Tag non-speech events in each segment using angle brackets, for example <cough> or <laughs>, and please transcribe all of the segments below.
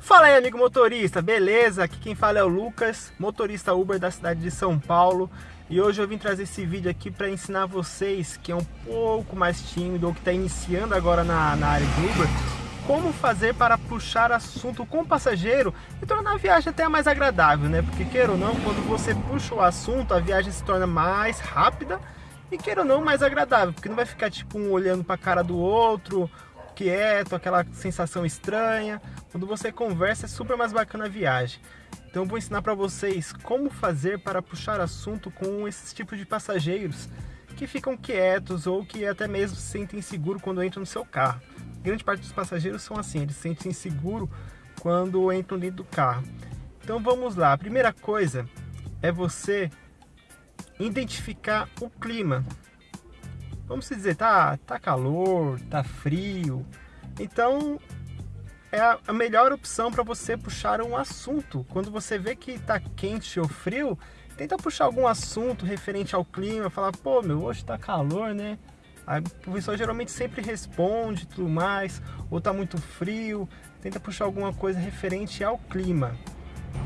Fala aí, amigo motorista, beleza? Aqui quem fala é o Lucas, motorista Uber da cidade de São Paulo. E hoje eu vim trazer esse vídeo aqui para ensinar vocês que é um pouco mais tímido ou que está iniciando agora na, na área de Uber, como fazer para puxar assunto com o passageiro e tornar a viagem até mais agradável, né? Porque queira ou não, quando você puxa o assunto, a viagem se torna mais rápida e queira ou não, mais agradável, porque não vai ficar tipo um olhando para a cara do outro, quieto, aquela sensação estranha. Quando você conversa é super mais bacana a viagem. Então eu vou ensinar para vocês como fazer para puxar assunto com esses tipos de passageiros que ficam quietos ou que até mesmo se sentem inseguro quando entram no seu carro. Grande parte dos passageiros são assim, eles se sentem inseguro quando entram dentro do carro. Então vamos lá, a primeira coisa é você identificar o clima. Vamos dizer, tá, tá calor, tá frio. Então é a melhor opção para você puxar um assunto. Quando você vê que tá quente ou frio, tenta puxar algum assunto referente ao clima, falar, pô, meu, hoje tá calor, né? Aí o pessoal geralmente sempre responde tudo mais, ou tá muito frio, tenta puxar alguma coisa referente ao clima.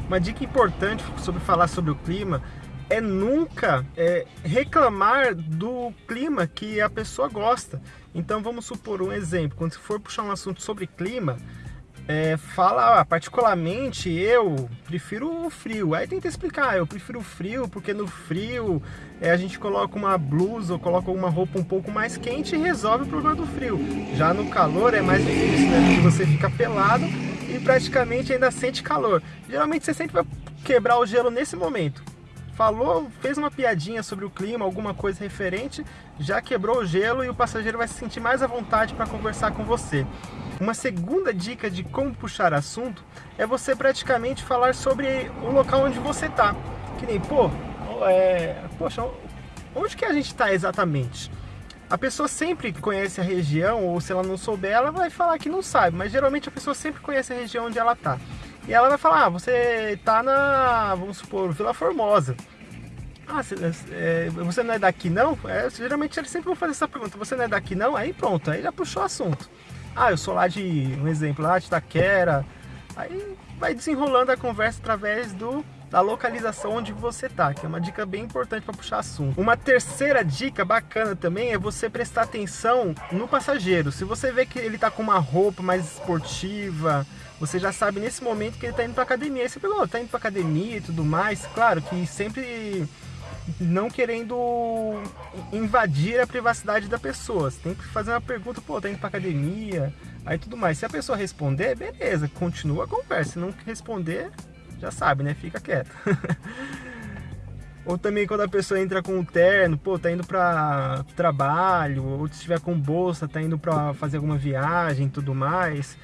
Uma dica importante sobre falar sobre o clima é nunca é, reclamar do clima que a pessoa gosta. Então vamos supor um exemplo, quando você for puxar um assunto sobre clima, é, fala, ah, particularmente eu prefiro o frio. Aí tenta explicar, eu prefiro o frio porque no frio é, a gente coloca uma blusa ou coloca uma roupa um pouco mais quente e resolve o problema do frio. Já no calor é mais difícil, né? Porque você fica pelado e praticamente ainda sente calor. Geralmente você sempre vai quebrar o gelo nesse momento falou, fez uma piadinha sobre o clima, alguma coisa referente, já quebrou o gelo e o passageiro vai se sentir mais à vontade para conversar com você. Uma segunda dica de como puxar assunto é você praticamente falar sobre o local onde você está. Que nem, pô, é, poxa, onde que a gente está exatamente? A pessoa sempre conhece a região, ou se ela não souber, ela vai falar que não sabe, mas geralmente a pessoa sempre conhece a região onde ela está. E ela vai falar, ah, você tá na, vamos supor, Vila Formosa. Ah, você, é, você não é daqui não? É, geralmente eles sempre vão fazer essa pergunta, você não é daqui não? Aí pronto, aí já puxou o assunto. Ah, eu sou lá de, um exemplo, lá de Taquera. Aí vai desenrolando a conversa através do da localização onde você tá, que é uma dica bem importante para puxar assunto. Uma terceira dica bacana também é você prestar atenção no passageiro. Se você vê que ele tá com uma roupa mais esportiva, você já sabe nesse momento que ele tá indo para academia. Você pegou, tá indo para academia e tudo mais. Claro que sempre não querendo invadir a privacidade da pessoa. Você tem que fazer uma pergunta, pô, tá indo pra academia, aí tudo mais. Se a pessoa responder, beleza, continua a conversa. Se não responder, já sabe, né? Fica quieto. <laughs> ou também quando a pessoa entra com o terno, pô, tá indo para trabalho, ou se estiver com bolsa, tá indo para fazer alguma viagem, tudo mais.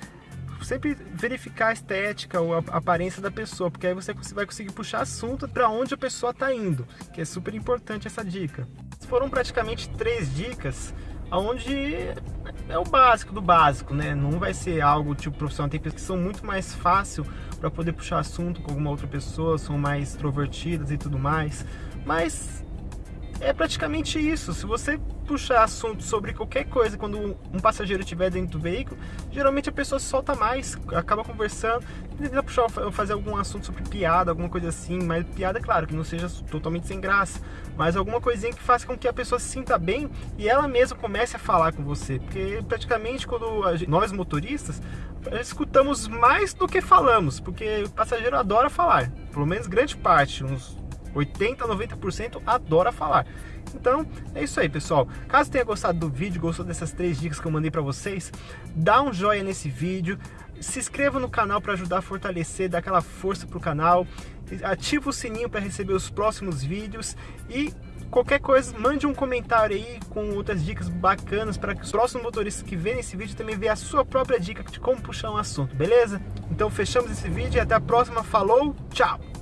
Sempre verificar a estética ou a aparência da pessoa, porque aí você vai conseguir puxar assunto para onde a pessoa tá indo, que é super importante essa dica. Foram praticamente três dicas onde é o básico do básico, né? Não vai ser algo tipo profissional. Tem pessoas que são muito mais fácil para poder puxar assunto com alguma outra pessoa, são mais extrovertidas e tudo mais. Mas é praticamente isso. Se você puxar assunto sobre qualquer coisa quando um passageiro estiver dentro do veículo, geralmente a pessoa se solta mais, acaba conversando, tenta puxar, fazer algum assunto sobre piada, alguma coisa assim, mas piada, claro, que não seja totalmente sem graça, mas alguma coisinha que faça com que a pessoa se sinta bem e ela mesma comece a falar com você, porque praticamente quando gente, nós motoristas escutamos mais do que falamos, porque o passageiro adora falar, pelo menos grande parte, uns 80, 90% adora falar. Então, é isso aí, pessoal. Caso tenha gostado do vídeo, gostou dessas três dicas que eu mandei para vocês, dá um joinha nesse vídeo, se inscreva no canal para ajudar a fortalecer, dar aquela força pro canal, ativa o sininho para receber os próximos vídeos e qualquer coisa, mande um comentário aí com outras dicas bacanas para que os próximos motoristas que verem esse vídeo também vejam a sua própria dica de como puxar um assunto, beleza? Então fechamos esse vídeo e até a próxima. Falou, tchau!